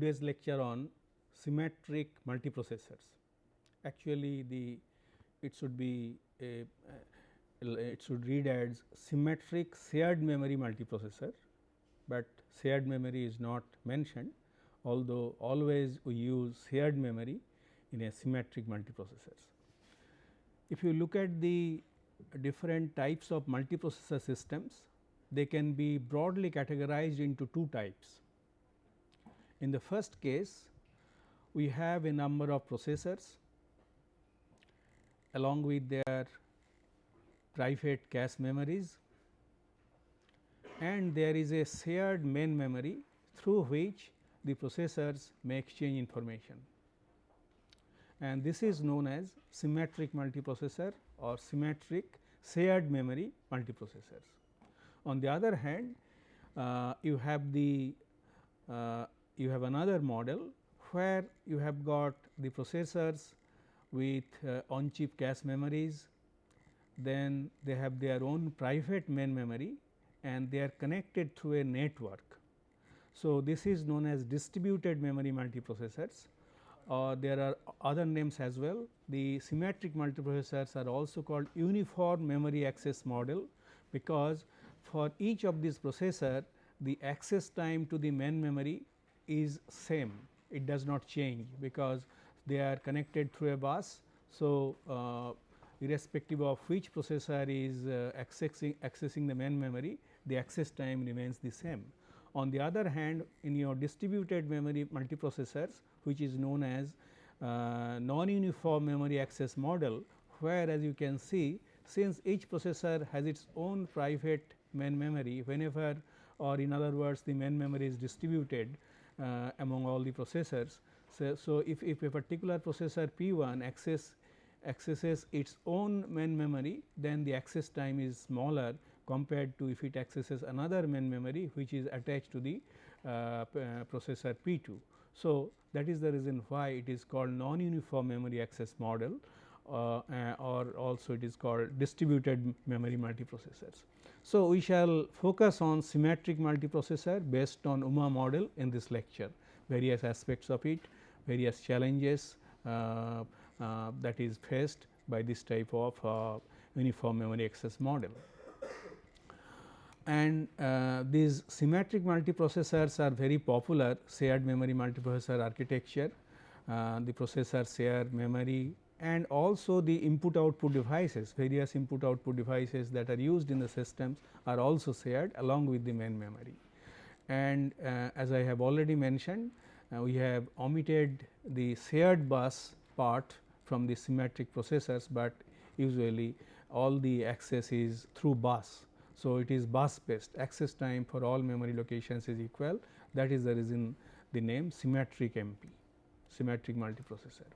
to today's lecture on symmetric multiprocessors. Actually, the it should be a uh, it should read as symmetric shared memory multiprocessor, but shared memory is not mentioned although always we use shared memory in a symmetric multiprocessors. If you look at the different types of multiprocessor systems, they can be broadly categorized into two types. In the first case, we have a number of processors along with their private cache memories and there is a shared main memory through which the processors may exchange information and this is known as symmetric multiprocessor or symmetric shared memory multiprocessors. On the other hand, uh, you have the uh, you have another model where you have got the processors with uh, on chip cache memories, then they have their own private main memory and they are connected through a network. So, this is known as distributed memory multiprocessors uh, there are other names as well. The symmetric multiprocessors are also called uniform memory access model, because for each of these processor the access time to the main memory is same it does not change because they are connected through a bus. So, uh, irrespective of which processor is uh, accessing, accessing the main memory the access time remains the same. On the other hand in your distributed memory multiprocessors which is known as uh, non-uniform memory access model, where as you can see since each processor has its own private main memory whenever or in other words the main memory is distributed uh, among all the processors. So, so if, if a particular processor P 1 access accesses its own main memory then the access time is smaller compared to if it accesses another main memory which is attached to the uh, uh processor P 2. So, that is the reason why it is called non-uniform memory access model or also it is called distributed memory multiprocessors. So, we shall focus on symmetric multiprocessor based on UMA model in this lecture, various aspects of it, various challenges uh, uh, that is faced by this type of uh, uniform memory access model and uh, these symmetric multiprocessors are very popular shared memory multiprocessor architecture. Uh, the processor share memory and also the input output devices various input output devices that are used in the systems are also shared along with the main memory. And uh, as I have already mentioned uh, we have omitted the shared bus part from the symmetric processors, but usually all the access is through bus so, it is bus based access time for all memory locations is equal that is the reason the name symmetric MP symmetric multiprocessor.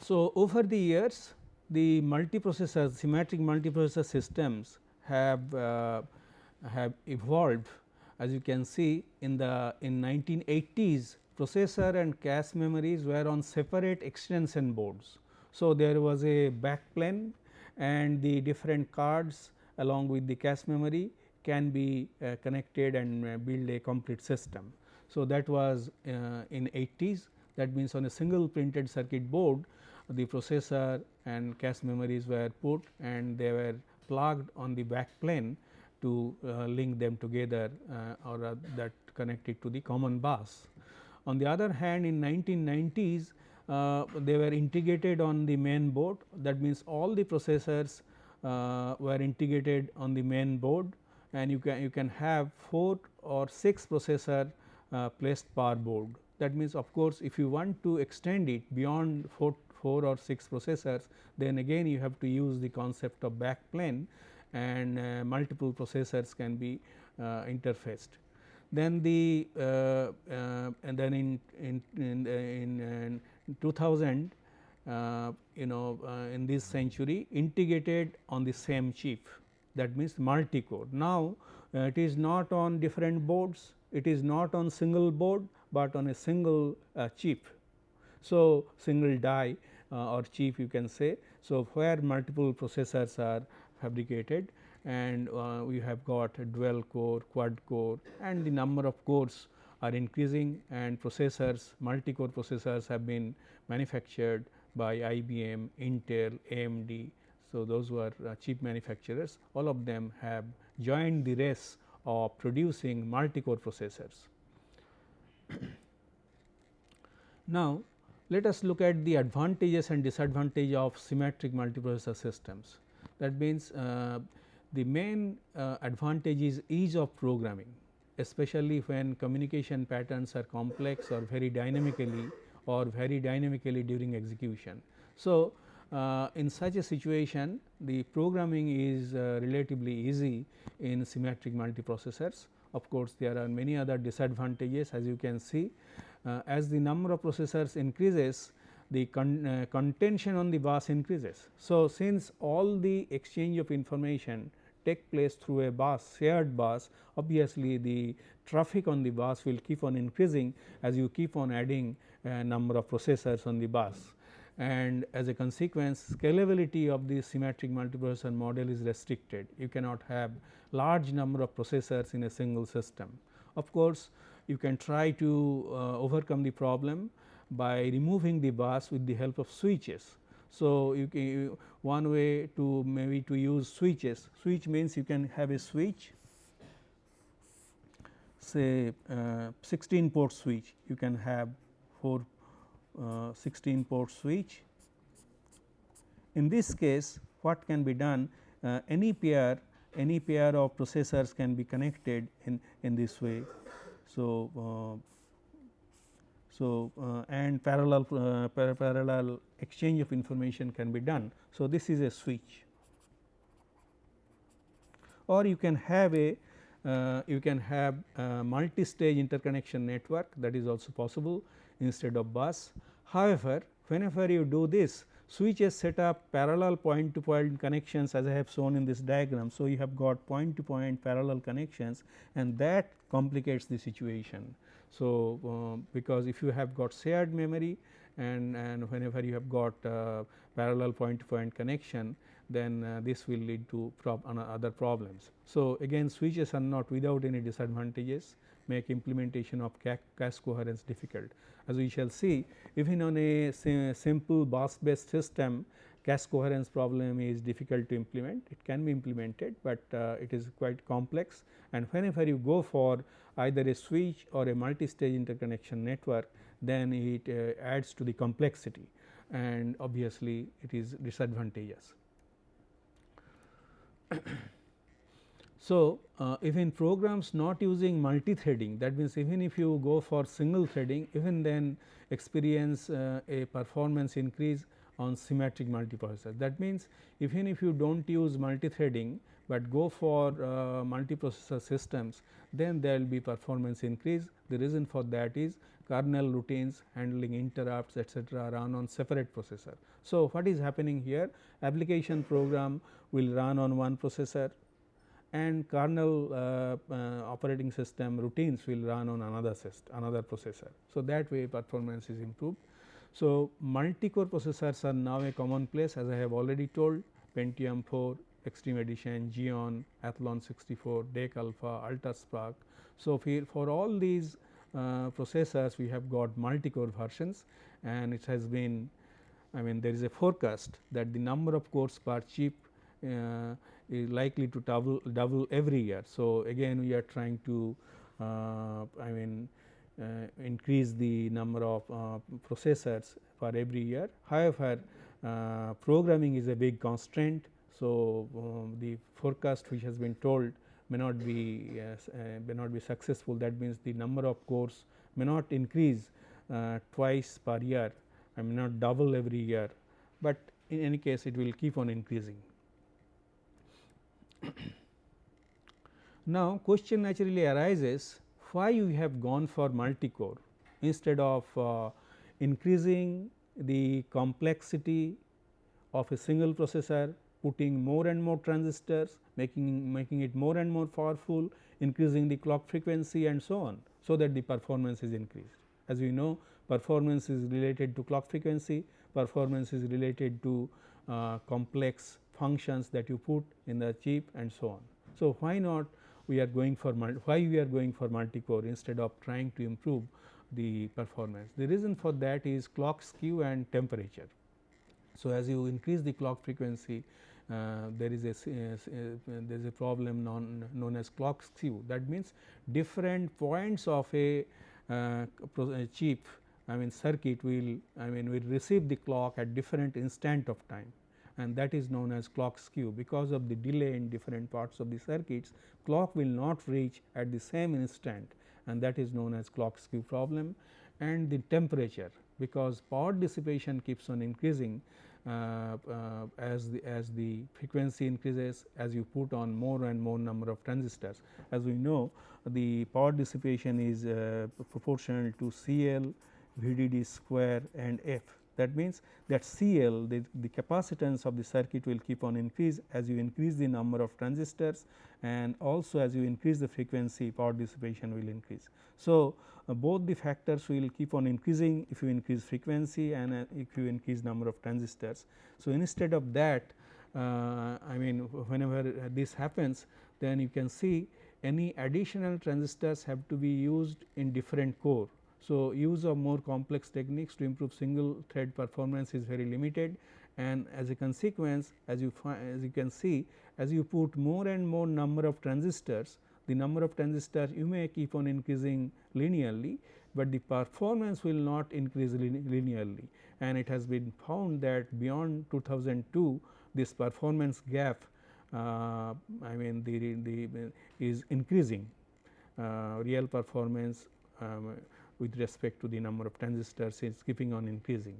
So, over the years the multiprocessor symmetric multiprocessor systems have uh, have evolved as you can see in the in 1980s processor and cache memories were on separate extension boards. So, there was a backplane and the different cards along with the cache memory can be uh, connected and uh, build a complete system. So, that was uh, in 80s that means on a single printed circuit board the processor and cache memories were put and they were plugged on the back plane to uh, link them together uh, or uh, that connected to the common bus. On the other hand in 1990s uh, they were integrated on the main board that means all the processors uh, were integrated on the main board and you can you can have 4 or 6 processor uh, placed per board. That means of course, if you want to extend it beyond 4, 4 or 6 processors then again you have to use the concept of back plane and uh, multiple processors can be uh, interfaced. Then the uh, uh, and then in in in, in 2000 uh, you know uh, in this century integrated on the same chip that means multi core. Now, uh, it is not on different boards, it is not on single board, but on a single uh, chip. So, single die uh, or chip you can say. So, where multiple processors are fabricated and uh, we have got dual core, quad core and the number of cores are increasing and processors multi-core processors have been manufactured by IBM, Intel, AMD. So, those were chip manufacturers all of them have joined the race of producing multi-core processors. now, let us look at the advantages and disadvantage of symmetric multiprocessor systems. That means, uh, the main uh, advantage is ease of programming especially when communication patterns are complex or very dynamically or very dynamically during execution. So, uh, in such a situation the programming is uh, relatively easy in symmetric multiprocessors. Of course, there are many other disadvantages as you can see uh, as the number of processors increases the con uh, contention on the bus increases. So, since all the exchange of information take place through a bus shared bus obviously the traffic on the bus will keep on increasing as you keep on adding a number of processors on the bus and as a consequence scalability of the symmetric multiprocessor model is restricted. You cannot have large number of processors in a single system. Of course, you can try to uh, overcome the problem by removing the bus with the help of switches. So, you can one way to maybe to use switches, switch means you can have a switch say uh, 16 port switch, you can have 4 uh, 16 port switch. In this case what can be done uh, any pair any pair of processors can be connected in, in this way. So, uh, so, uh, and parallel uh, par parallel exchange of information can be done. So, this is a switch or you can have a uh, you can have multi-stage interconnection network that is also possible instead of bus. However, whenever you do this switches set up parallel point to point connections as I have shown in this diagram. So, you have got point to point parallel connections and that complicates the situation. So, uh, because if you have got shared memory and, and whenever you have got uh, parallel point to point connection then uh, this will lead to prob other problems. So, again switches are not without any disadvantages make implementation of cache coherence difficult. As we shall see even on a simple bus based system cache coherence problem is difficult to implement it can be implemented, but uh, it is quite complex and whenever you go for either a switch or a multi stage interconnection network then it uh, adds to the complexity and obviously it is disadvantageous. So, uh, if in programs not using multi-threading that means even if you go for single threading even then experience uh, a performance increase on symmetric multiprocessor. That means, even if you do not use multi-threading, but go for uh, multiprocessor systems then there will be performance increase. The reason for that is kernel routines handling interrupts etcetera run on separate processor. So, what is happening here application program will run on one processor and kernel uh, uh, operating system routines will run on another system another processor. So, that way performance is improved. So, multi-core processors are now a commonplace as I have already told Pentium 4, Extreme Edition, Xeon, Athlon 64, DEC Alpha, UltraSPARC. So, for all these uh, processors we have got multi-core versions and it has been I mean there is a forecast that the number of cores per chip uh, is likely to double, double every year. So, again we are trying to uh, I mean uh, increase the number of uh, processors for every year. However, uh, programming is a big constraint. So, um, the forecast which has been told may not be may not be successful that means the number of cores may not increase twice per year I may not double every year, but in any case it will keep on increasing. now, question naturally arises why you have gone for multi-core? Instead of uh, increasing the complexity of a single processor putting more and more transistors making making it more and more powerful increasing the clock frequency and so on so that the performance is increased. As we know performance is related to clock frequency performance is related to uh, complex functions that you put in the chip and so on. So, why not we are going for why we are going for multi-core instead of trying to improve the performance. The reason for that is clock skew and temperature. So, as you increase the clock frequency uh, there is a uh, there is a problem known, known as clock skew that means different points of a, uh, chip I mean circuit will I mean will receive the clock at different instant of time and that is known as clock skew because of the delay in different parts of the circuits clock will not reach at the same instant and that is known as clock skew problem and the temperature because power dissipation keeps on increasing uh, uh, as the as the frequency increases as you put on more and more number of transistors. As we know the power dissipation is uh, proportional to CL, VDD square and F. That means that CL the, the capacitance of the circuit will keep on increase as you increase the number of transistors and also as you increase the frequency power dissipation will increase. So, uh, both the factors will keep on increasing if you increase frequency and uh, if you increase number of transistors. So, instead of that uh, I mean whenever this happens then you can see any additional transistors have to be used in different core. So, use of more complex techniques to improve single thread performance is very limited. And as a consequence as you as you can see as you put more and more number of transistors the number of transistors you may keep on increasing linearly, but the performance will not increase linearly. And it has been found that beyond 2002 this performance gap uh, I mean the, the is increasing. Uh, real performance um, with respect to the number of transistors is keeping on increasing.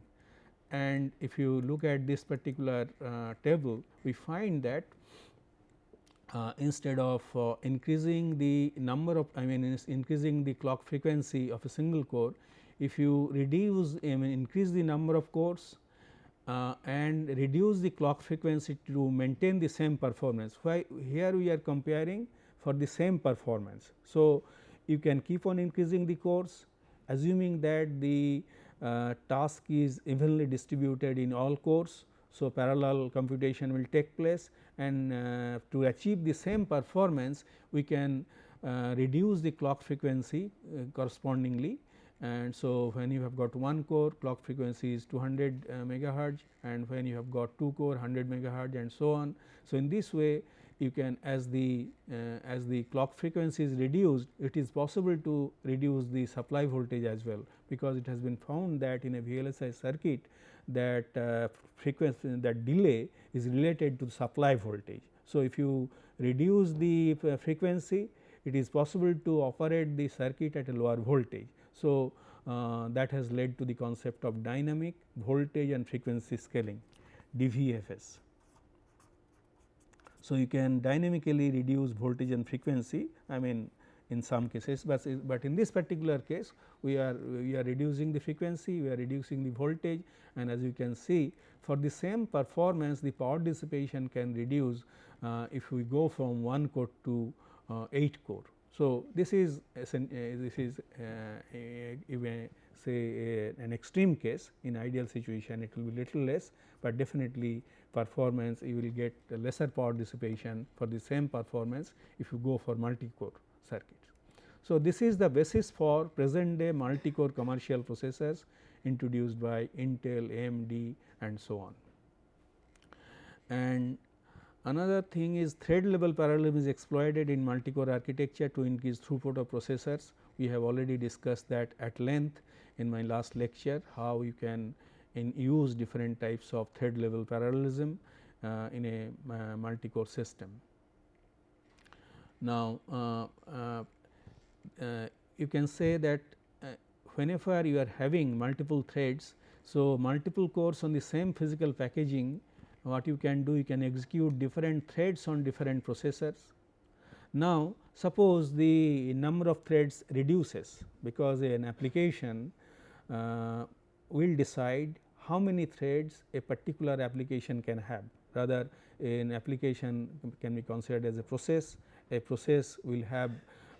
And if you look at this particular uh, table we find that uh, instead of uh, increasing the number of I mean increasing the clock frequency of a single core, if you reduce I mean increase the number of cores uh, and reduce the clock frequency to maintain the same performance. Why here we are comparing for the same performance. So, you can keep on increasing the cores assuming that the uh, task is evenly distributed in all cores. So, parallel computation will take place and uh, to achieve the same performance we can uh, reduce the clock frequency uh, correspondingly and so when you have got one core clock frequency is 200 uh, megahertz and when you have got two core 100 megahertz and so on. So, in this way you can as the uh, as the clock frequency is reduced it is possible to reduce the supply voltage as well because it has been found that in a VLSI circuit that uh, frequency that delay is related to supply voltage. So, if you reduce the uh, frequency it is possible to operate the circuit at a lower voltage. So, uh, that has led to the concept of dynamic voltage and frequency scaling DVFS. So, you can dynamically reduce voltage and frequency I mean in some cases, but, but in this particular case we are we are reducing the frequency, we are reducing the voltage and as you can see for the same performance the power dissipation can reduce uh, if we go from 1 core to uh, 8 core. So, this is uh, this is uh, even say a, an extreme case in ideal situation it will be little less, but definitely performance you will get lesser power dissipation for the same performance if you go for multi core circuits. So, this is the basis for present day multi core commercial processors introduced by Intel, AMD and so on. And another thing is thread level parallelism is exploited in multi core architecture to increase throughput of processors. We have already discussed that at length in my last lecture how you can use different types of thread level parallelism uh, in a uh, multi core system. Now, uh, uh, uh, you can say that whenever you are having multiple threads. So, multiple cores on the same physical packaging what you can do you can execute different threads on different processors. Now, suppose the number of threads reduces because an application uh, will decide how many threads a particular application can have rather an application can be considered as a process a process will have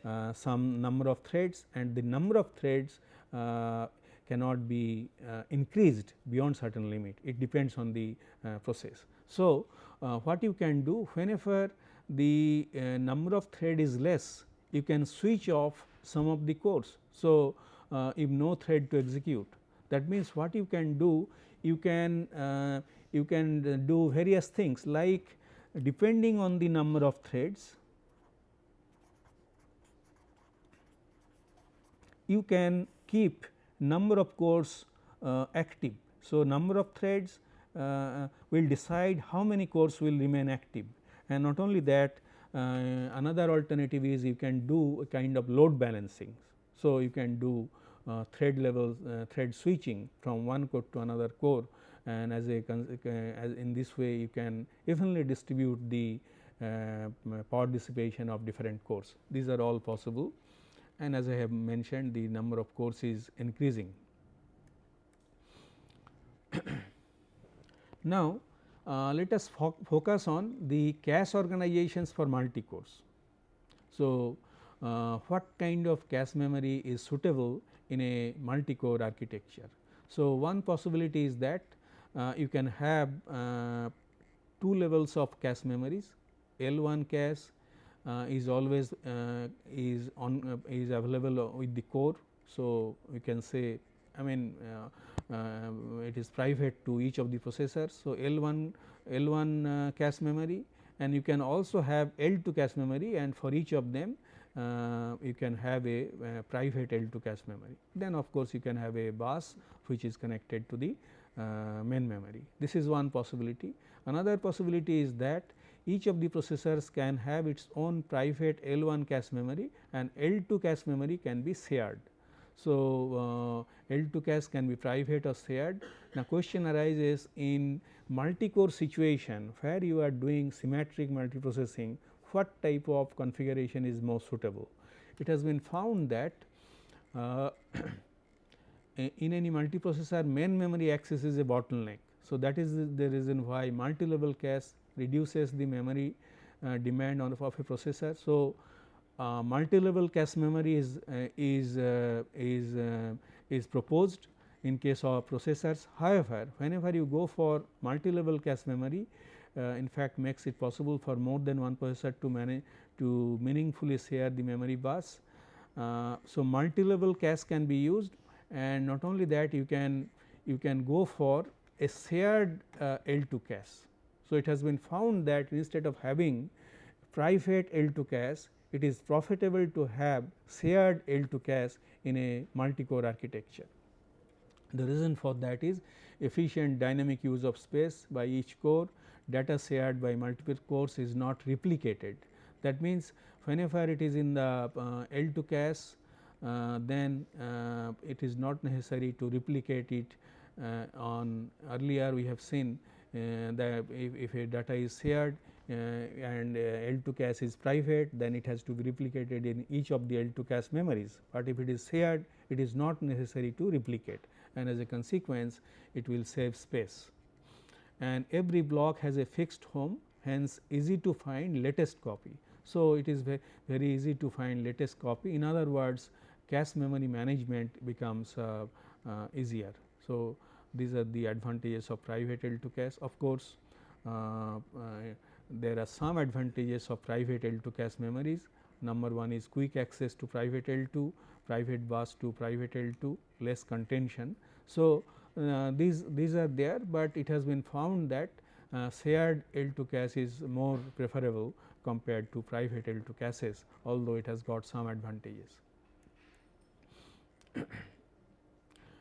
uh, some number of threads and the number of threads uh, cannot be uh, increased beyond certain limit it depends on the uh, process. So, uh, what you can do whenever the uh, number of thread is less you can switch off some of the cores. So, if no thread to execute that means what you can do you can uh, you can do various things like depending on the number of threads you can keep number of cores uh, active. So, number of threads uh, will decide how many cores will remain active and not only that uh, another alternative is you can do a kind of load balancing. So, you can do thread level uh, thread switching from one core to another core and as a as in this way you can evenly distribute the uh, power dissipation of different cores. These are all possible and as I have mentioned the number of cores is increasing. now, uh, let us fo focus on the cache organizations for multi cores. So, uh, what kind of cache memory is suitable in a multi core architecture. So, one possibility is that uh, you can have uh, two levels of cache memories L 1 cache uh, is always uh, is on uh, is available with the core. So, we can say I mean it is private to each of the processors. So, L 1 L 1 cache memory and you can also have L 2 cache memory and for each of them uh, you can have a, a, private L 2 cache memory. Then of course, you can have a bus which is connected to the uh, main memory. This is one possibility. Another possibility is that each of the processors can have its own private L 1 cache memory and L 2 cache memory can be shared. So, uh, L 2 cache can be private or shared. Now, question arises in multi-core situation where you are doing symmetric multiprocessing, what type of configuration is most suitable. It has been found that uh, in any multiprocessor main memory access is a bottleneck. So, that is the reason why multi-level cache reduces the memory uh, demand on of a processor. So, uh, multi-level cache memory is uh, is uh, is uh, is proposed in case of processors. However, whenever you go for multi-level cache memory, Uh, in fact makes it possible for more than one processor to manage to meaningfully share the memory bus. Uh, so, multi-level cache can be used and not only that you can you can go for a shared uh, L2 cache. So, it has been found that instead of having private L2 cache, it is profitable to have shared L2 cache in a multi-core architecture. The reason for that is efficient dynamic use of space by each core, data shared by multiple cores is not replicated. That means, whenever it is in the uh, L2 cache, uh, then uh, it is not necessary to replicate it uh, on earlier we have seen uh, the if, if a data is shared uh, and uh, L2 cache is private then it has to be replicated in each of the L2 cache memories, but if it is shared it is not necessary to replicate and as a consequence it will save space. And every block has a fixed home hence easy to find latest copy. So, it is ve very easy to find latest copy in other words cache memory management becomes uh, uh, easier. So, these are the advantages of private L2 cache. Of course, uh, uh, there are some advantages of private L2 cache memories. Number one is quick access to private L2, private bus to private L2, less contention. So, these these are there, but it has been found that uh, shared L2 cache is more preferable compared to private L2 caches, although it has got some advantages.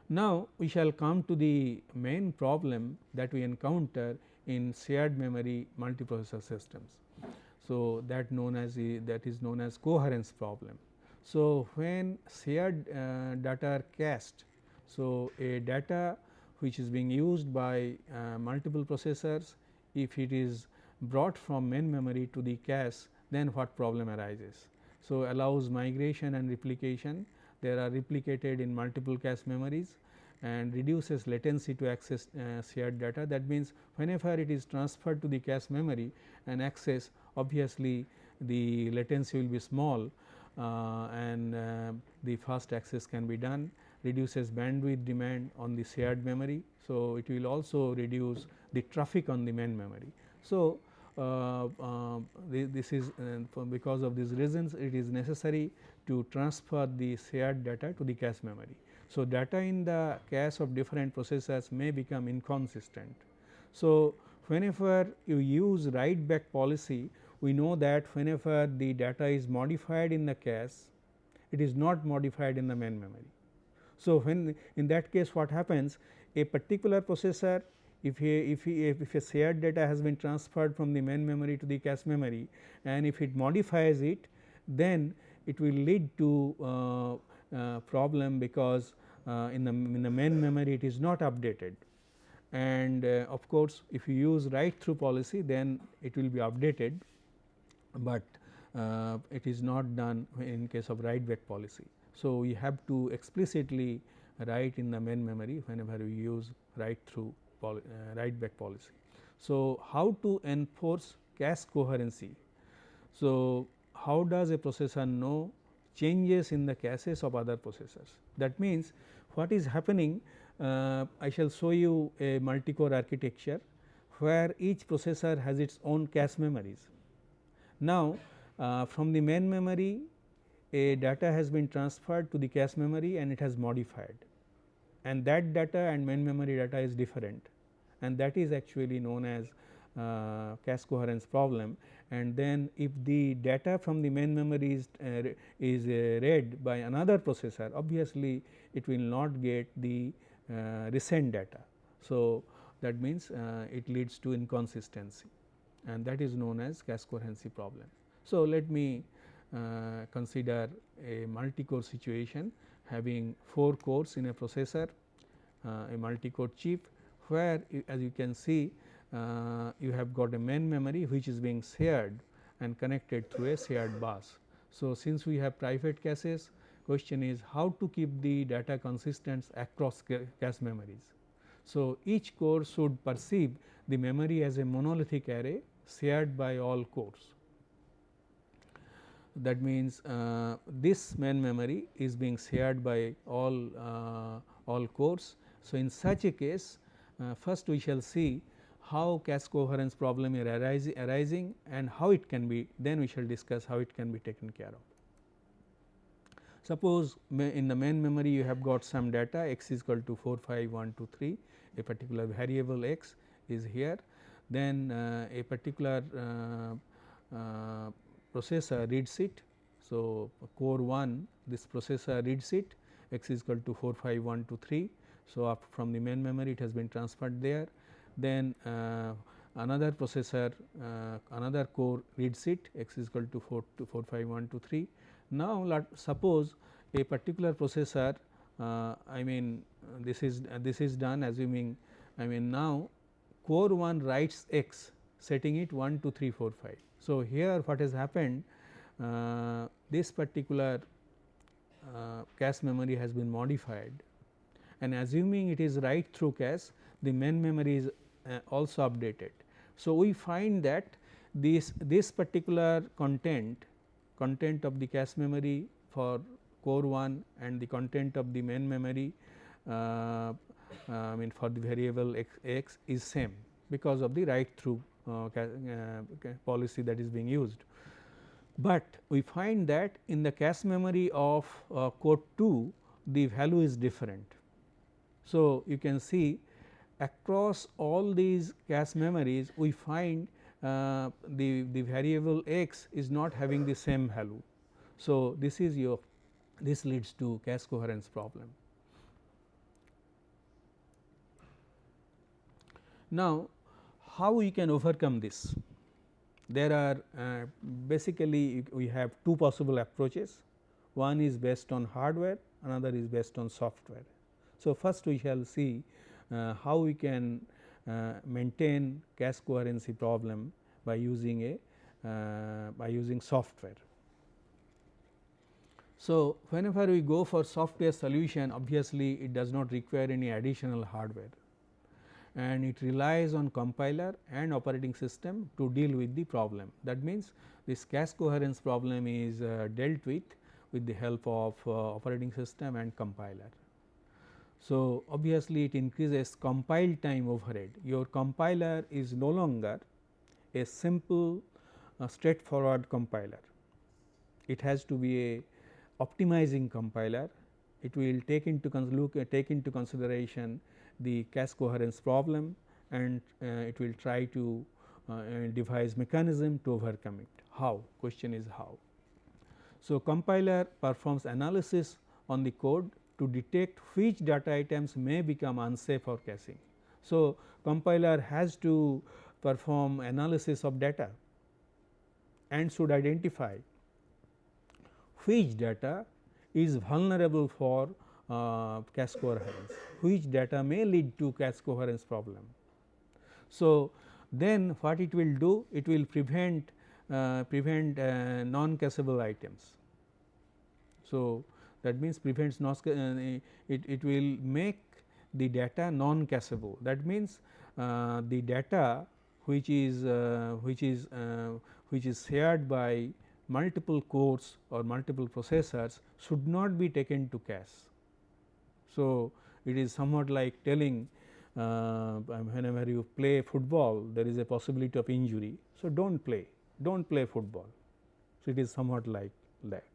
Now, we shall come to the main problem that we encounter in shared memory multiprocessor systems. So, that known as the, that is known as coherence problem. So, when shared uh, data are cached, so a data which is being used by uh, multiple processors, if it is brought from main memory to the cache, then what problem arises. So, allows migration and replication they are replicated in multiple cache memories and reduces latency to access uh, shared data. That means, whenever it is transferred to the cache memory and access obviously the latency will be small uh, and uh, the fast access can be done reduces bandwidth demand on the shared memory. So, it will also reduce the traffic on the main memory. So, uh, uh, this is uh, because of these reasons it is necessary to transfer the shared data to the cache memory. So, data in the cache of different processors may become inconsistent. So, whenever you use write back policy we know that whenever the data is modified in the cache it is not modified in the main memory. So, when in that case what happens a particular processor if a, if, a, if a shared data has been transferred from the main memory to the cache memory and if it modifies it then it will lead to uh, uh, problem because uh, in the in the main memory it is not updated and uh, of course, if you use write through policy then it will be updated, but uh, it is not done in case of write back policy. So, we have to explicitly write in the main memory whenever we use write through uh, write back policy. So, how to enforce cache coherency? So, how does a processor know changes in the caches of other processors? That means, what is happening uh, I shall show you a multi-core architecture where each processor has its own cache memories. Now, uh, from the main memory a data has been transferred to the cache memory and it has modified and that data and main memory data is different and that is actually known as uh, cache coherence problem and then if the data from the main memory is, uh, is uh, read by another processor obviously it will not get the uh, recent data. So, that means uh, it leads to inconsistency and that is known as cache coherency problem. So, let me consider a multi-core situation having 4 cores in a processor, a multi-core chip where as you can see uh, you have got a main memory which is being shared and connected through a shared bus. So, since we have private caches question is how to keep the data consistent across cache memories. So, each core should perceive the memory as a monolithic array shared by all cores. That means, uh, this main memory is being shared by all uh, all cores. So, in such a case uh, first we shall see how cache coherence problem is arising, and how it can be then we shall discuss how it can be taken care of. Suppose in the main memory you have got some data x is equal to 4 5 1 2 3 a particular variable x is here then uh, a particular uh, uh, processor reads it. So, core 1 this processor reads it x is equal to 4 5 1 2 3. So, from the main memory it has been transferred there then uh, another processor uh, another core reads it x is equal to 4 to 4 5 1 2 3 now, let suppose a particular processor uh, I mean this is this is done assuming I mean now core 1 writes x setting it 1 2 3 4 5. So, here what has happened uh, this particular uh, cache memory has been modified and assuming it is write through cache the main memory is uh, also updated. So, we find that this this particular content content of the cache memory for core 1 and the content of the main memory uh, uh, I mean for the variable x, x, is same because of the write through policy that is being used. But we find that in the cache memory of uh, core 2 the value is different. So, you can see across all these cache memories we find uh, the, the variable x is not having the same value. So, this is your this leads to cache coherence problem. Now, how we can overcome this? There are uh, basically we have two possible approaches. One is based on hardware, another is based on software. So, first we shall see uh, how we can uh, maintain cache coherency problem by using a uh, by using software. So, whenever we go for software solution obviously it does not require any additional hardware and it relies on compiler and operating system to deal with the problem. That means, this cache coherence problem is uh, dealt with with the help of uh, operating system and compiler. So, obviously, it increases compile time overhead your compiler is no longer a simple uh, straightforward compiler. It has to be a optimizing compiler. It will take into look take into consideration the cache coherence problem and uh, it will try to uh, devise mechanism to overcome it. How? Question is how. So, compiler performs analysis on the code to detect which data items may become unsafe for caching. So, compiler has to perform analysis of data and should identify which data is vulnerable for uh, cache coherence, which data may lead to cache coherence problem. So, then what it will do? It will prevent uh, prevent uh, non cacheable items. So, that means prevents non uh, it, it will make the data non cacheable that means uh, the data which is uh, which is which is shared by multiple cores or multiple processors should not be taken to cache. So, it is somewhat like telling uh, whenever you play football there is a possibility of injury. So, do not play do not play football. So, it is somewhat like that.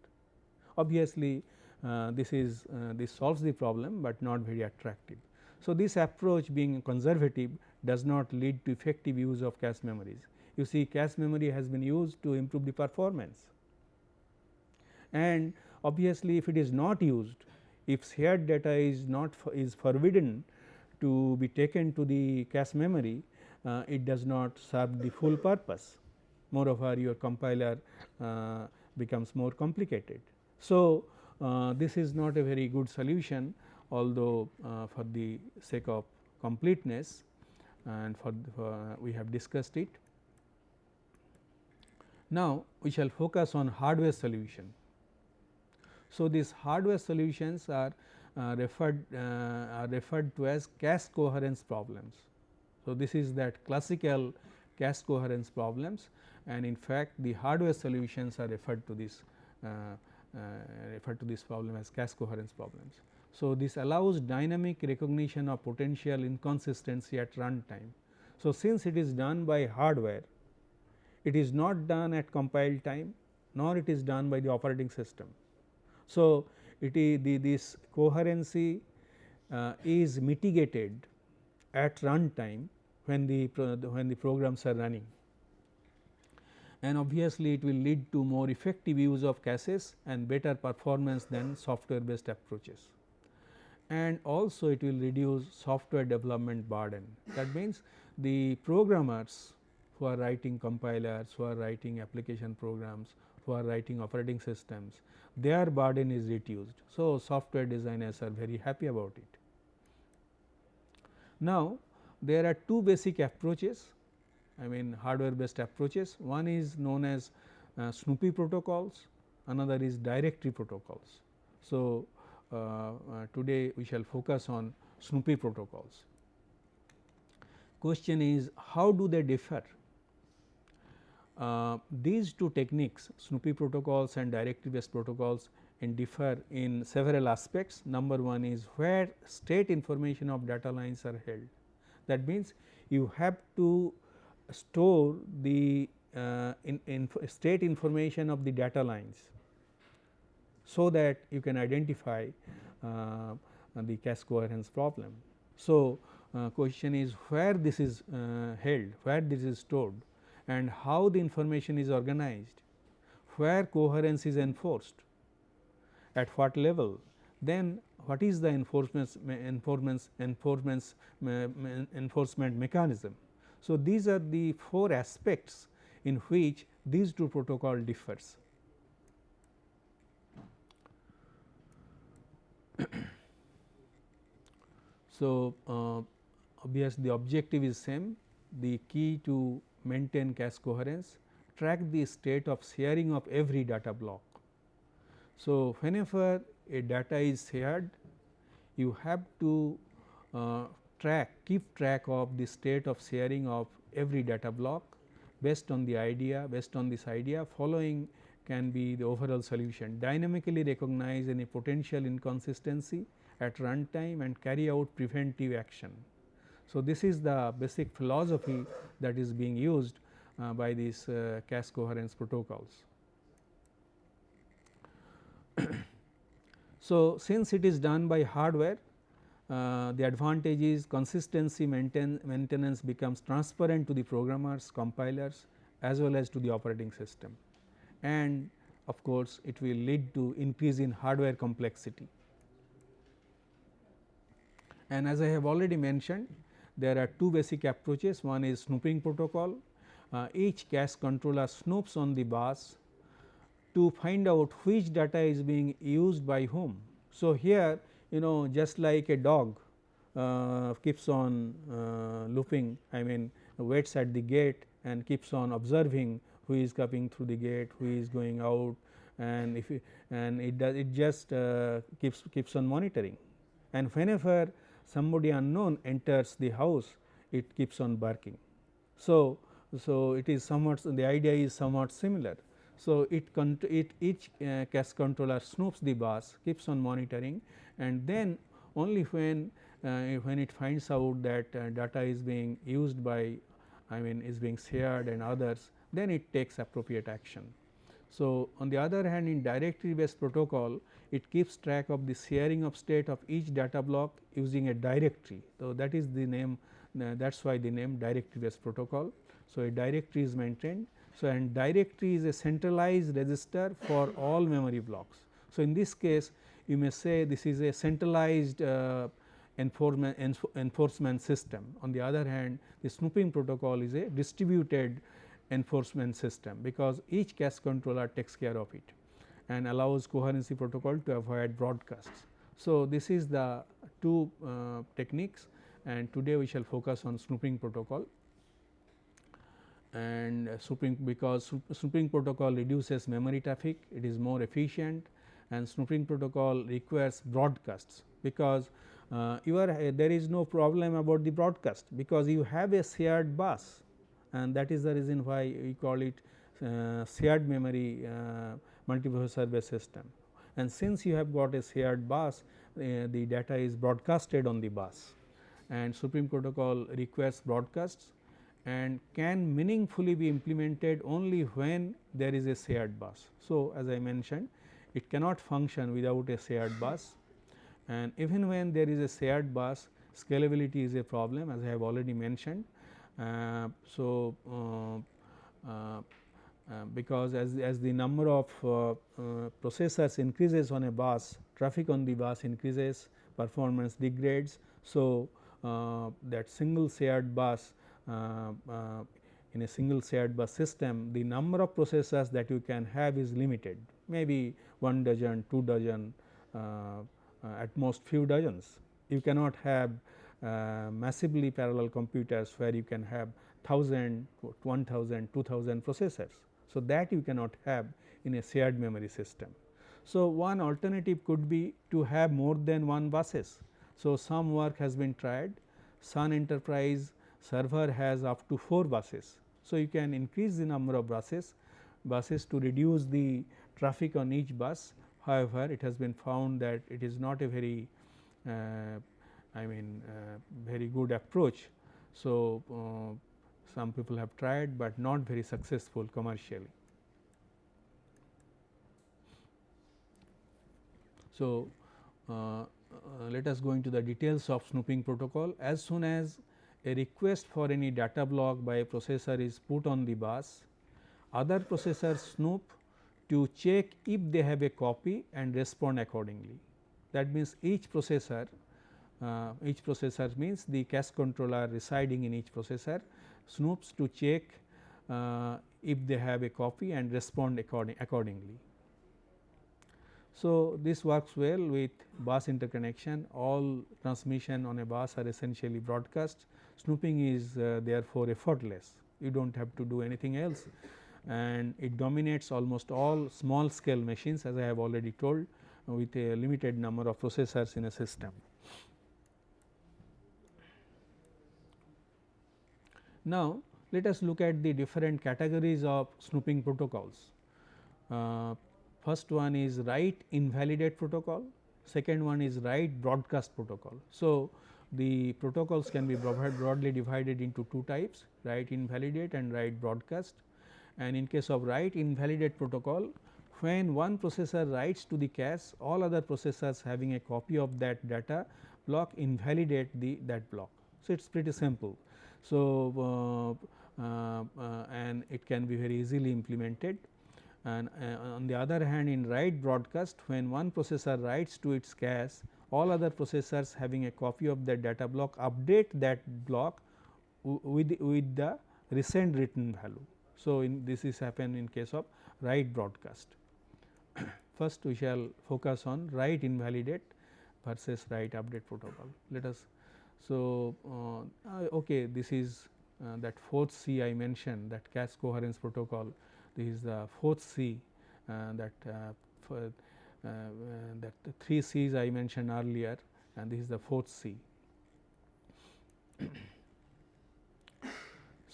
Obviously, uh, this is uh, this solves the problem, but not very attractive. So, this approach being conservative does not lead to effective use of cache memories. You see cache memory has been used to improve the performance and obviously, if it is not used if shared data is not is forbidden to be taken to the cache memory, uh, it does not serve the full purpose. Moreover, your compiler uh, becomes more complicated. So, uh, this is not a very good solution although uh, for the sake of completeness and for, for we have discussed it. Now, we shall focus on hardware solution. So, these hardware solutions are uh, referred uh, are referred to as cache coherence problems. So, this is that classical cache coherence problems and in fact, the hardware solutions are referred to this uh, uh, referred to this problem as cache coherence problems. So, this allows dynamic recognition of potential inconsistency at runtime. So, since it is done by hardware, it is not done at compile time nor it is done by the operating system. So, it is the this coherency uh, is mitigated at runtime when the when the programs are running and obviously it will lead to more effective use of caches and better performance than software based approaches and also it will reduce software development burden. That means, the programmers who are writing compilers, who are writing application programs, are writing operating systems, their burden is reduced. So, software designers are very happy about it. Now, there are two basic approaches I mean hardware based approaches. One is known as uh, Snoopy protocols, another is directory protocols. So, uh, uh, today we shall focus on Snoopy protocols. Question is how do they differ? Uh, these two techniques Snoopy protocols and directory based protocols in differ in several aspects. Number one is where state information of data lines are held. That means, you have to store the uh, in, in state information of the data lines so that you can identify uh, the cache coherence problem. So, uh, question is where this is uh, held, where this is stored and how the information is organized, where coherence is enforced, at what level, then what is the enforcement enforcement enforcement enforcement mechanism. So, these are the four aspects in which these two protocol differs. so, uh, the objective is same the key to maintain cache coherence track the state of sharing of every data block. So, whenever a data is shared you have to uh, track keep track of the state of sharing of every data block based on the idea based on this idea following can be the overall solution dynamically recognize any potential inconsistency at runtime and carry out preventive action. So, this is the basic philosophy that is being used uh, by these uh, cache coherence protocols. so, since it is done by hardware uh, the advantage is consistency maintain, maintenance becomes transparent to the programmers, compilers as well as to the operating system and of course, it will lead to increase in hardware complexity. And as I have already mentioned there are two basic approaches. One is snooping protocol. Uh, each cache controller snoops on the bus to find out which data is being used by whom. So, here you know just like a dog uh, keeps on uh, looping I mean waits at the gate and keeps on observing who is coming through the gate, who is going out and if it, and it does it just uh, keeps keeps on monitoring. And whenever somebody unknown enters the house it keeps on barking. So, so it is somewhat the idea is somewhat similar. So, it, it each uh, cache controller snoops the bus keeps on monitoring and then only when uh, when it finds out that uh, data is being used by I mean is being shared and others then it takes appropriate action. So, on the other hand in directory based protocol it keeps track of the sharing of state of each data block using a directory. So, that is the name uh, that is why the name directory based protocol. So, a directory is maintained. So, and directory is a centralized register for all memory blocks. So, in this case you may say this is a centralized uh, enforcement, enforcement system. On the other hand the snooping protocol is a distributed enforcement system, because each cache controller takes care of it and allows coherency protocol to avoid broadcasts. So, this is the two uh, techniques and today we shall focus on snooping protocol and snooping because snooping protocol reduces memory traffic, it is more efficient and snooping protocol requires broadcasts because uh, you are uh, there is no problem about the broadcast because you have a shared bus and that is the reason why we call it uh, shared memory uh, multiprocessor based system. And since you have got a shared bus uh, the data is broadcasted on the bus and supreme protocol requires broadcasts and can meaningfully be implemented only when there is a shared bus. So, as I mentioned it cannot function without a shared bus and even when there is a shared bus scalability is a problem as I have already mentioned. Uh, so, uh, uh, because as, as the number of processors increases on a bus traffic on the bus increases performance degrades. So, that single shared bus in a single shared bus system the number of processors that you can have is limited maybe 1 dozen, 2 dozen uh, uh, at most few dozens. You cannot have massively parallel computers where you can have 1000, 1000, 2000 processors. So, that you cannot have in a shared memory system. So, one alternative could be to have more than one buses. So, some work has been tried Sun Enterprise server has up to 4 buses. So, you can increase the number of buses buses to reduce the traffic on each bus However, it has been found that it is not a very uh, I mean uh, very good approach. So, uh, some people have tried, but not very successful commercially. So, uh, uh, let us go into the details of snooping protocol. As soon as a request for any data block by a processor is put on the bus, other processors snoop to check if they have a copy and respond accordingly. That means, each processor uh, each processor means the cache controller residing in each processor. Snoops to check uh, if they have a copy and respond according, accordingly. So, this works well with bus interconnection. All transmission on a bus are essentially broadcast. Snooping is uh, therefore effortless. You do not have to do anything else. And it dominates almost all small scale machines as I have already told with a limited number of processors in a system. Now, let us look at the different categories of snooping protocols. Uh, first one is write invalidate protocol, second one is write broadcast protocol. So, the protocols can be broadly divided into two types write invalidate and write broadcast and in case of write invalidate protocol when one processor writes to the cache all other processors having a copy of that data block invalidate the that block. So, it is pretty simple. So, uh, uh, uh, and it can be very easily implemented and on the other hand in write broadcast when one processor writes to its cache all other processors having a copy of that data block update that block with, with the recent written value. So, in this is happen in case of write broadcast. First we shall focus on write invalidate versus write update protocol. Let us so uh, uh okay this is uh, that fourth C I mentioned that cache coherence protocol. This is the fourth C uh, that uh, uh, that the three C's I mentioned earlier and this is the fourth C.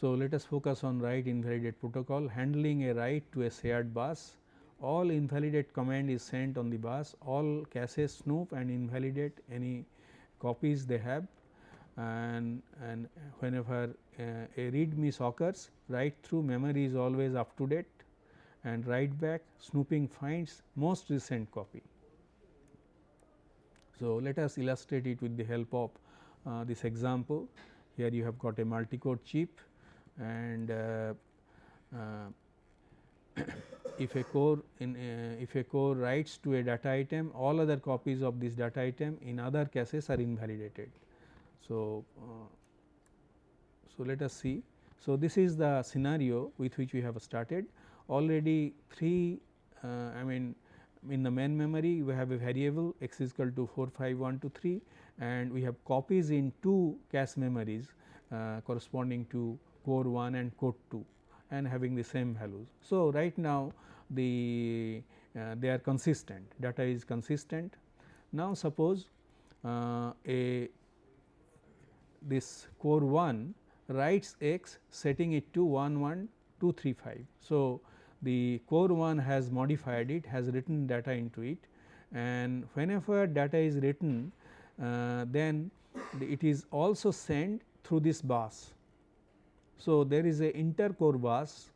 so, let us focus on write invalidate protocol. Handling a write to a shared bus. All invalidate command is sent on the bus. All caches snoop and invalidate any copies they have and, and whenever uh, a read miss occurs write through memory is always up to date and write back snooping finds most recent copy. So, let us illustrate it with the help of uh, this example. Here you have got a multi-core chip and uh, uh, if a core in uh, if a core writes to a data item all other copies of this data item in other caches are invalidated. So, uh, so let us see. So, this is the scenario with which we have started already 3 uh, I mean in the main memory we have a variable x is equal to 4 5 1 2 3 and we have copies in two cache memories uh, corresponding to core 1 and core 2 and having the same values. So, right now the uh, they are consistent data is consistent. Now, suppose uh, a this core 1 writes x setting it to 1 1 2 3 5. So, the core 1 has modified it has written data into it and whenever data is written uh, then it is also sent through this bus. So, there is a intercore bus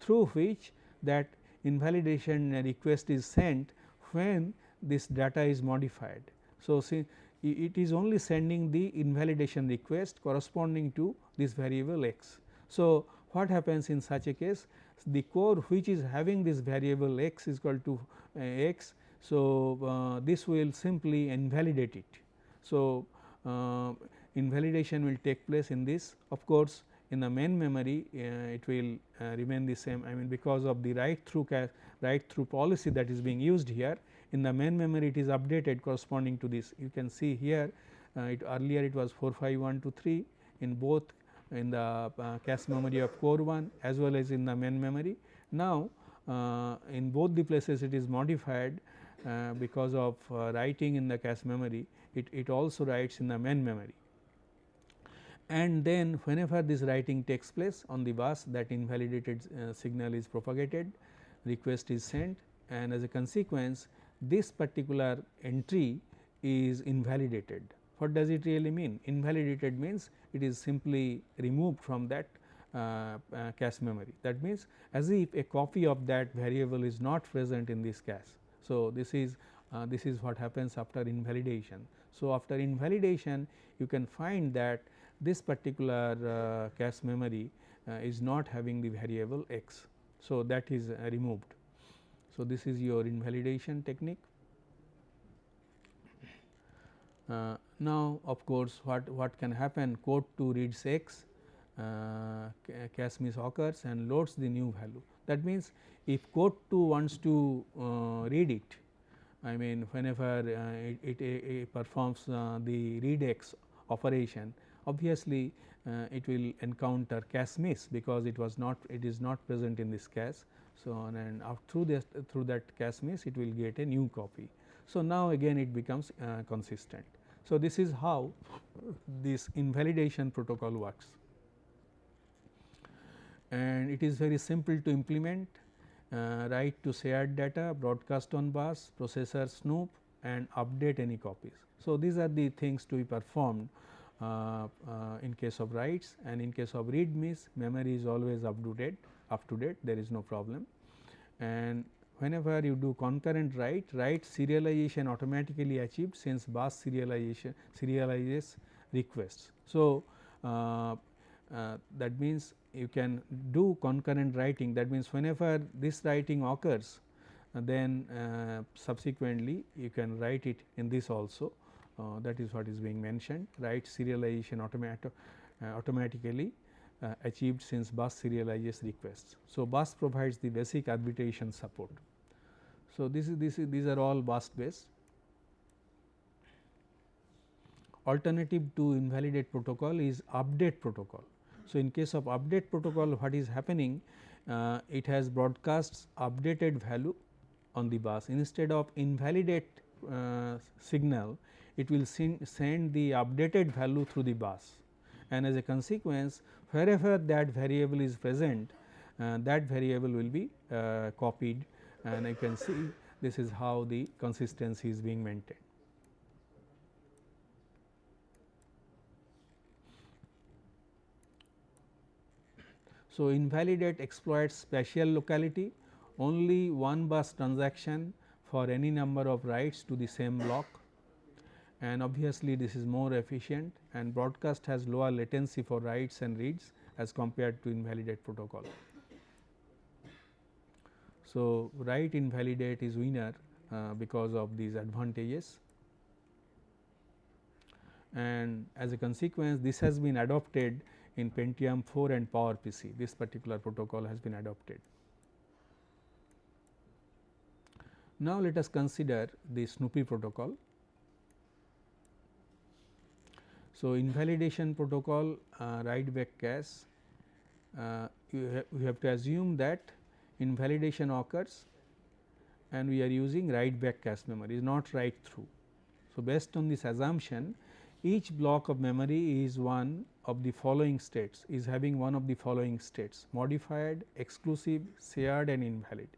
through which that invalidation request is sent when this data is modified. So, see it is only sending the invalidation request corresponding to this variable x. So, what happens in such a case the core which is having this variable x is equal to uh, x. So, uh, this will simply invalidate it. So, uh, invalidation will take place in this of course, in the main memory uh, it will uh, remain the same I mean because of the write through write through policy that is being used here in the main memory it is updated corresponding to this you can see here uh, it earlier it was 45123 in both in the uh, cache memory of core 1 as well as in the main memory. Now, uh, in both the places it is modified uh, because of uh, writing in the cache memory it, it also writes in the main memory. And then whenever this writing takes place on the bus that invalidated uh, signal is propagated request is sent and as a consequence this particular entry is invalidated what does it really mean? Invalidated means it is simply removed from that uh, uh, cache memory. That means, as if a copy of that variable is not present in this cache. So, this is uh, this is what happens after invalidation. So, after invalidation you can find that this particular uh, cache memory uh, is not having the variable x. So, that is uh, removed. So, this is your invalidation technique. Uh, now, of course, what, what can happen core 2 reads x uh, cache miss occurs and loads the new value. That means, if core 2 wants to uh, read it I mean whenever uh, it, it, it, performs uh, the read x operation obviously uh, it will encounter cache miss because it was not it is not present in this cache. So, on and through this through that cache miss it will get a new copy. So, now again it becomes uh, consistent. So, this is how this invalidation protocol works and it is very simple to implement uh, write to shared data broadcast on bus processor snoop and update any copies. So, these are the things to be performed uh, uh, in case of writes and in case of read miss memory is always up to date up to date there is no problem. And whenever you do concurrent write write serialization automatically achieved since bus serialization serializes requests. So, uh, uh, that means you can do concurrent writing. That means whenever this writing occurs uh, then uh, subsequently you can write it in this also. Uh, that is what is being mentioned. Write serialization automat uh, achieved since bus serializes requests. So, bus provides the basic arbitration support. So, this is this is these are all bus based alternative to invalidate protocol is update protocol. So, in case of update protocol what is happening uh, it has broadcasts updated value on the bus instead of invalidate uh, signal it will send the updated value through the bus and as a consequence wherever that variable is present uh, that variable will be uh, copied. And you can see this is how the consistency is being maintained. So, invalidate exploits spatial locality. Only one bus transaction for any number of writes to the same block. And obviously this is more efficient and broadcast has lower latency for writes and reads as compared to invalidate protocol. So, write invalidate is winner uh, because of these advantages and as a consequence this has been adopted in Pentium 4 and PowerPC this particular protocol has been adopted. Now, let us consider the Snoopy protocol. So, invalidation protocol uh, write back cache uh, you ha we have to assume that invalidation occurs and we are using write back cache memory is not write through. So, based on this assumption each block of memory is one of the following states is having one of the following states modified, exclusive, shared and invalid.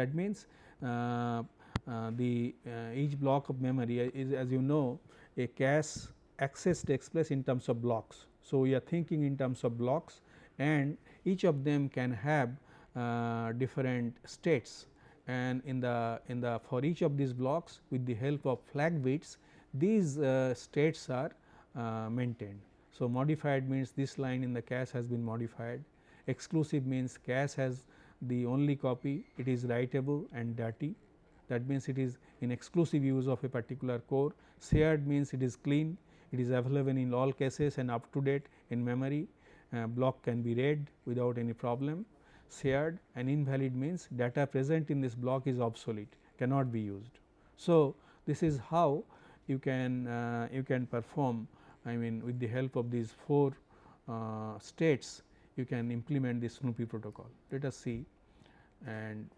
That means, uh, uh, the uh, each block of memory is as you know a cache access takes place in terms of blocks. So, we are thinking in terms of blocks and each of them can have uh, different states. And in the in the for each of these blocks with the help of flag bits these uh, states are uh, maintained. So, modified means this line in the cache has been modified, exclusive means cache has the only copy. It is writable and dirty. That means it is in exclusive use of a particular core, shared means it is clean, it is available in all cases and up to date in memory uh, block can be read without any problem, shared and invalid means data present in this block is obsolete cannot be used. So, this is how you can uh, you can perform I mean with the help of these 4 uh, states you can implement the Snoopy protocol. Let us see and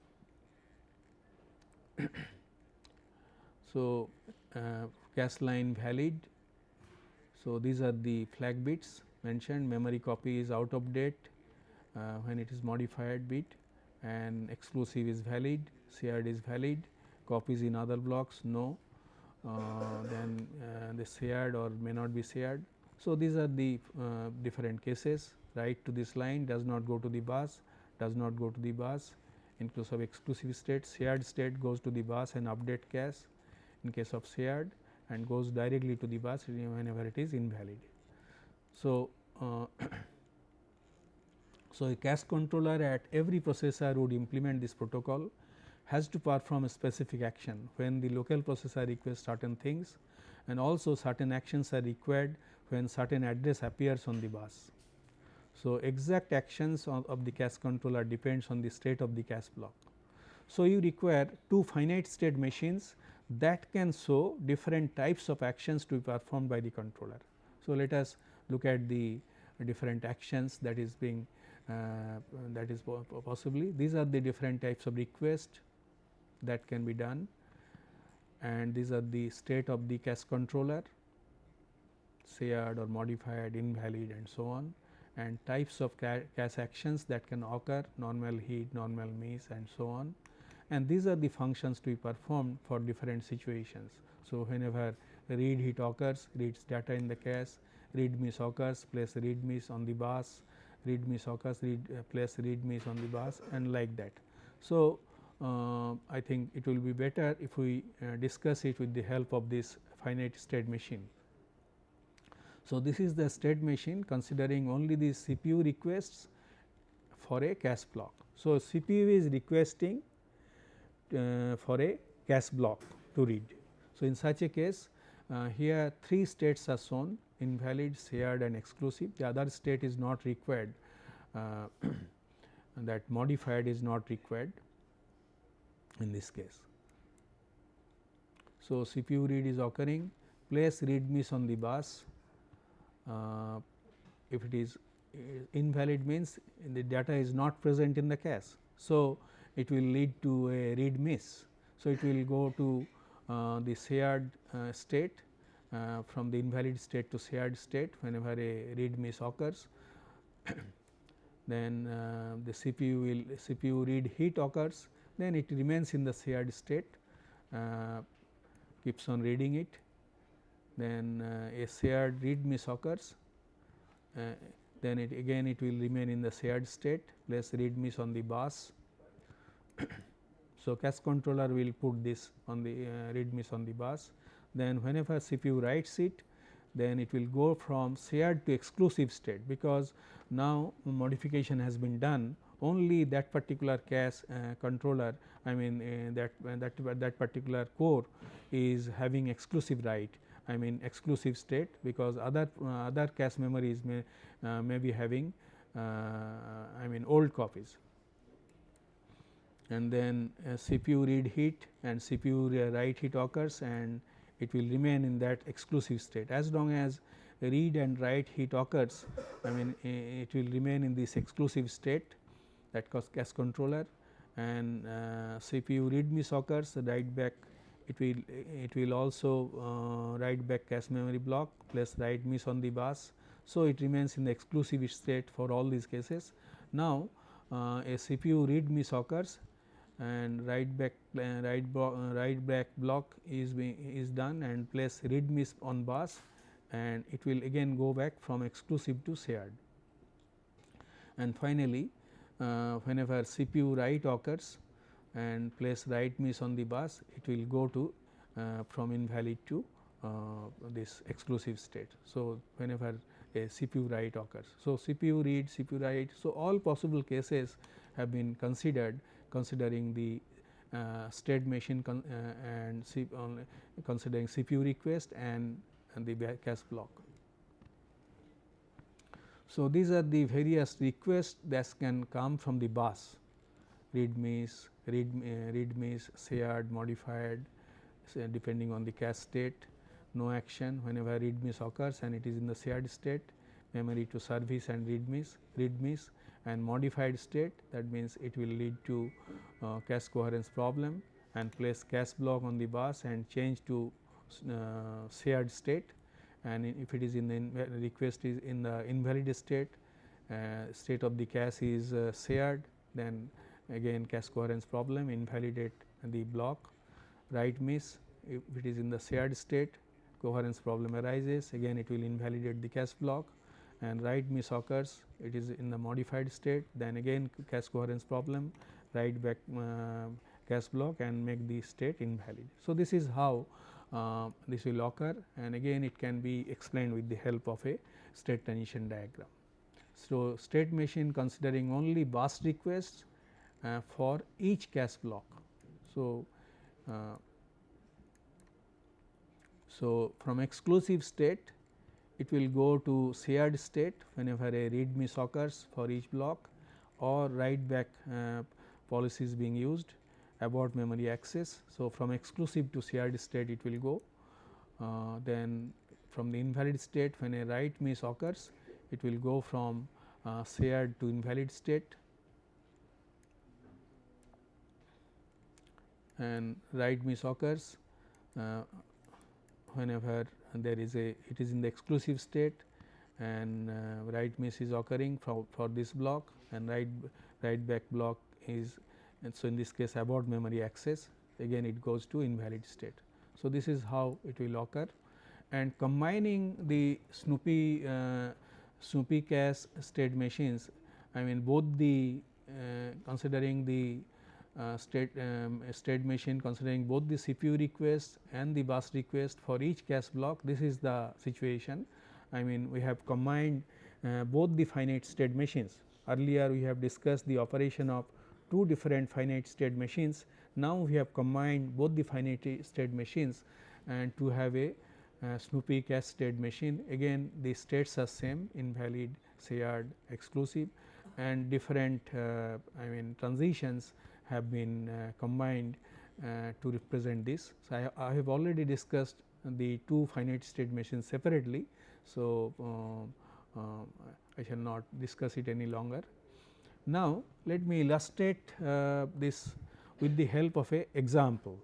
so uh, cache line valid. So, these are the flag bits mentioned. Memory copy is out of date uh, when it is modified bit and exclusive is valid, shared is valid, copies in other blocks no. Uh, then uh, the shared or may not be shared. So, these are the uh, different cases. Write to this line does not go to the bus, does not go to the bus. In case of exclusive state shared state goes to the bus and update cache in case of shared and goes directly to the bus whenever it is invalid. So, uh, so a cache controller at every processor would implement this protocol has to perform a specific action when the local processor requests certain things and also certain actions are required when certain address appears on the bus. So, exact actions of, of the cache controller depends on the state of the cache block. So, you require two finite state machines that can show different types of actions to be performed by the controller. So, let us look at the different actions that is being uh, that is possibly. These are the different types of request that can be done. And these are the state of the cache controller shared or modified invalid and so on. And types of cache actions that can occur normal hit, normal miss and so on and these are the functions to be performed for different situations. So, whenever read hit occurs reads data in the cache read miss occurs place read miss on the bus read miss occurs read uh, place read miss on the bus and like that. So, uh, I think it will be better if we uh, discuss it with the help of this finite state machine. So, this is the state machine considering only the CPU requests for a cache block. So, CPU is requesting uh, for a cache block to read. So, in such a case uh, here three states are shown invalid, shared and exclusive the other state is not required uh, that modified is not required in this case. So, CPU read is occurring place read miss on the bus uh, if it is uh, invalid means the data is not present in the cache. So, it will lead to a read miss. So, it will go to uh, the shared uh, state uh, from the invalid state to shared state whenever a read miss occurs. then uh, the CPU will CPU read hit occurs then it remains in the shared state uh, keeps on reading it then uh, a shared read miss occurs then it again it will remain in the shared state place read miss on the bus. so, cache controller will put this on the uh, read miss on the bus. Then whenever CPU writes it then it will go from shared to exclusive state because now modification has been done. Only that particular cache uh, controller I mean uh, that, uh, that that particular core is having exclusive write I mean exclusive state because other uh, other cache memories may uh, may be having I mean old copies and then CPU read hit and CPU write hit occurs and it will remain in that exclusive state as long as read and write hit occurs I mean it will remain in this exclusive state that cause cache controller and uh, CPU read miss occurs write back it will it will also uh, write back cache memory block plus write miss on the bus. So, it remains in the exclusive state for all these cases. Now, uh, a CPU read miss occurs and write back uh, write back block is being is done and place read miss on bus and it will again go back from exclusive to shared. And finally, uh, whenever CPU write occurs and place write miss on the bus, it will go to uh, from invalid to uh, this exclusive state. So, whenever a CPU write occurs. So, CPU read, CPU write. So, all possible cases have been considered considering the uh, state machine uh, and C considering CPU request and, and the cache block. So, these are the various requests that can come from the bus. Read miss, read, uh, read miss, shared, modified depending on the cache state, no action. Whenever read miss occurs and it is in the shared state, memory to service and read miss, read miss and modified state that means it will lead to uh, cache coherence problem and place cache block on the bus and change to uh, shared state. And if it is in the request is in the invalid state uh, state of the cache is uh, shared then again cache coherence problem invalidate the block. Write miss if it is in the shared state coherence problem arises again it will invalidate the cache block and write miss occurs it is in the modified state then again cache coherence problem write back uh, cache block and make the state invalid. So, this is how uh, this will occur and again it can be explained with the help of a state transition diagram. So, state machine considering only bus requests uh, for each cache block. So, uh, so from exclusive state it will go to shared state whenever a read miss occurs for each block or write back uh, policy is being used about memory access. So, from exclusive to shared state it will go uh, then from the invalid state when a write miss occurs it will go from uh, shared to invalid state and write miss occurs uh, whenever there is a it is in the exclusive state and uh, write miss is occurring for, for this block and write write back block is and so in this case abort memory access again it goes to invalid state. So, this is how it will occur and combining the Snoopy uh, Snoopy cache state machines I mean both the uh, considering the uh, state um, state machine considering both the CPU request and the bus request for each cache block this is the situation. I mean we have combined uh, both the finite state machines earlier we have discussed the operation of two different finite state machines. Now, we have combined both the finite state machines and to have a uh, Snoopy cache state machine again the states are same invalid shared exclusive and different uh, I mean transitions have been uh, combined uh, to represent this. So, I, I, have already discussed the two finite state machines separately. So, uh, uh, I shall not discuss it any longer. Now, let me illustrate uh, this with the help of a example.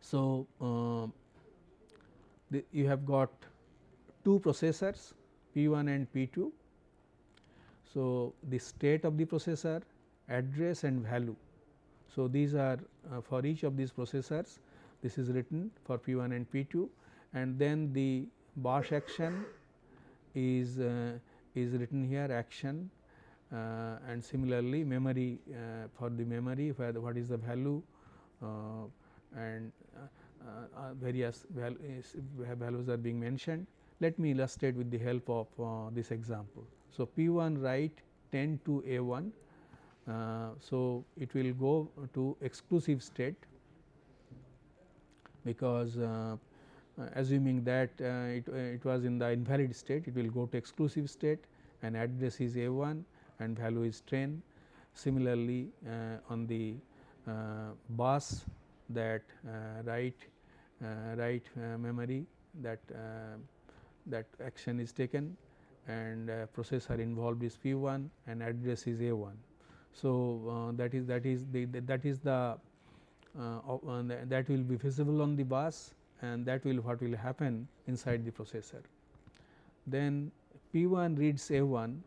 So, the, you have got two processors P 1 and P 2 so, the state of the processor, address and value. So, these are uh, for each of these processors this is written for P 1 and P 2 and then the bus action is uh, is written here action uh, and similarly memory uh, for the memory where the, what is the value uh, and uh, various values, values are being mentioned. Let me illustrate with the help of this example. So, P 1 write 10 to A 1. Uh, so, it will go to exclusive state because uh, assuming that uh, it, it was in the invalid state it will go to exclusive state and address is A 1 and value is 10. Similarly, uh, on the uh, bus that uh, write write memory that that action is taken and uh, processor involved is P 1 and address is A 1. So, uh, that is that is the, that is the uh, that will be visible on the bus and that will what will happen inside the processor. Then P 1 reads A 1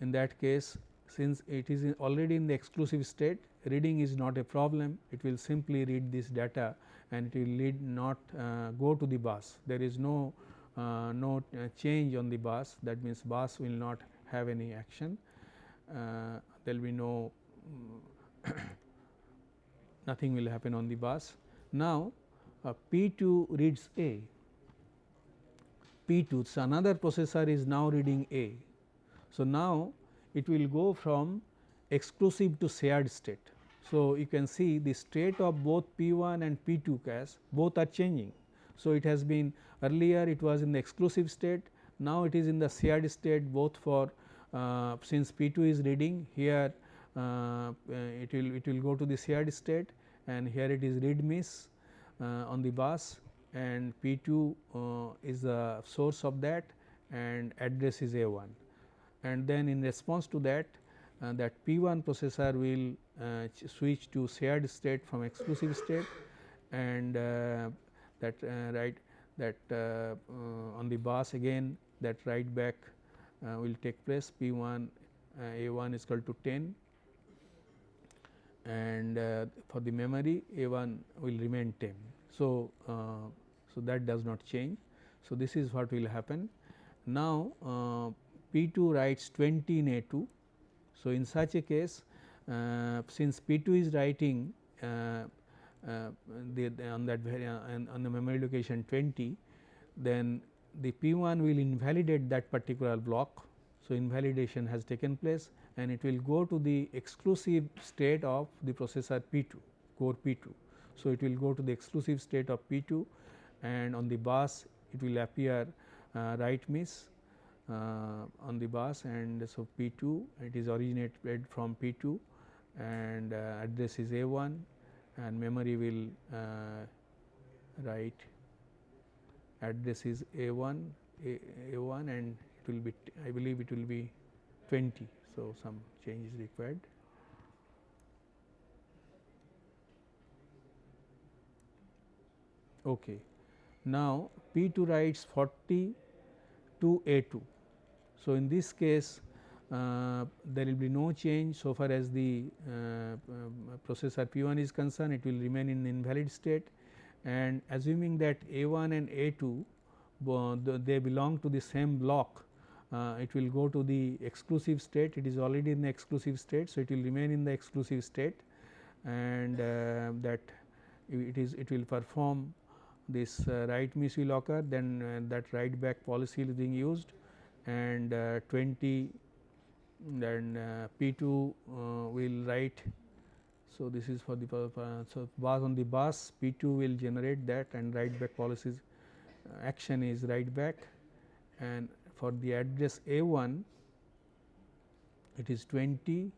in that case since it is in already in the exclusive state reading is not a problem. It will simply read this data and it will lead not uh, go to the bus. There is no uh, no uh, change on the bus. That means bus will not have any action. Uh, there will be no nothing will happen on the bus. Now, uh, P 2 reads A P 2 so another processor is now reading A. So, now it will go from exclusive to shared state. So, you can see the state of both P 1 and P 2 cache both are changing. So, it has been earlier it was in the exclusive state now it is in the shared state both for uh, since P 2 is reading here uh, it will it will go to the shared state and here it is read miss uh, on the bus and P 2 uh, is the source of that and address is A 1 and then in response to that uh, that P 1 processor will uh, switch to shared state from exclusive state and that right that uh, uh, on the bus again that write back uh, will take place P 1 A 1 is equal to 10 and for the memory A 1 will remain 10. So, so that does not change. So, this is what will happen. Now, uh, P 2 writes 20 in A 2. So, in such a case uh, since P 2 is writing uh, uh, the, on that uh, on the memory location 20 then the P 1 will invalidate that particular block. So, invalidation has taken place and it will go to the exclusive state of the processor P 2 core P 2. So, it will go to the exclusive state of P 2 and on the bus it will appear uh, write miss uh, on the bus and so P 2 it is originated from P 2 and uh, address is A 1 and memory will uh, write address is A 1 A, A 1 and it will be I believe it will be 20. So, some change is required. Okay. Now, P 2 writes 40 to A 2. So, in this case uh, there will be no change so far as the uh, um, processor P 1 is concerned it will remain in invalid state and assuming that A 1 and A 2 they belong to the same block uh, it will go to the exclusive state it is already in the exclusive state. So, it will remain in the exclusive state and uh, that it is it will perform this uh, write MISU locker then uh, that write back policy is being used and uh, 20 then uh, P 2 will write. So, this is for the so bus on the bus P 2 will generate that and write back policies action is write back and for the address A 1 it is 20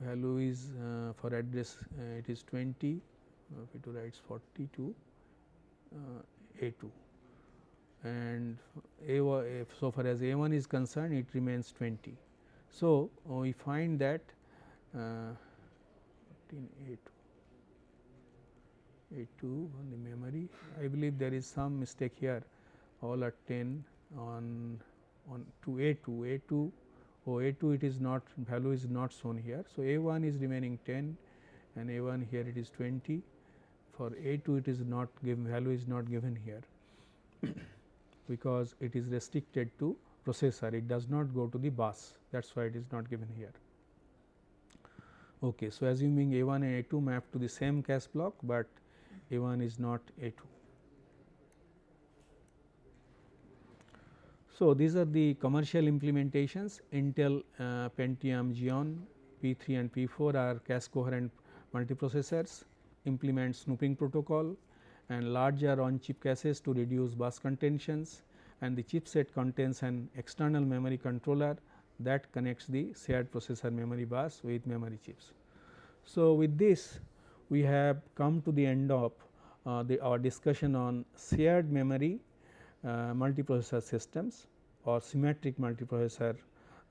value is uh, for address uh, it is 20 uh, P 2 writes 42 uh, A 2 and A 1 so far as A 1 is concerned it remains 20. So, we find that uh, A 2 A 2 on the memory. I believe there is some mistake here. All are 10 on on to A 2 A 2 oh A 2 it is not value is not shown here. So, A 1 is remaining 10 and A 1 here it is 20 for A 2 it is not given value is not given here because it is restricted to processor. It does not go to the bus. That is why it is not given here. Okay. So, assuming A 1 and A 2 map to the same cache block, but A 1 is not A 2. So, these are the commercial implementations Intel uh, Pentium Xeon P3 and P4 are cache coherent multiprocessors implement snooping protocol and larger on chip caches to reduce bus contentions and the chipset contains an external memory controller that connects the shared processor memory bus with memory chips. So, with this we have come to the end of uh, the our discussion on shared memory uh, multiprocessor systems or symmetric multiprocessor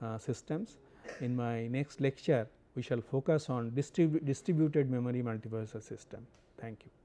uh, systems. In my next lecture, we shall focus on distribu distributed memory multiprocessor system. Thank you.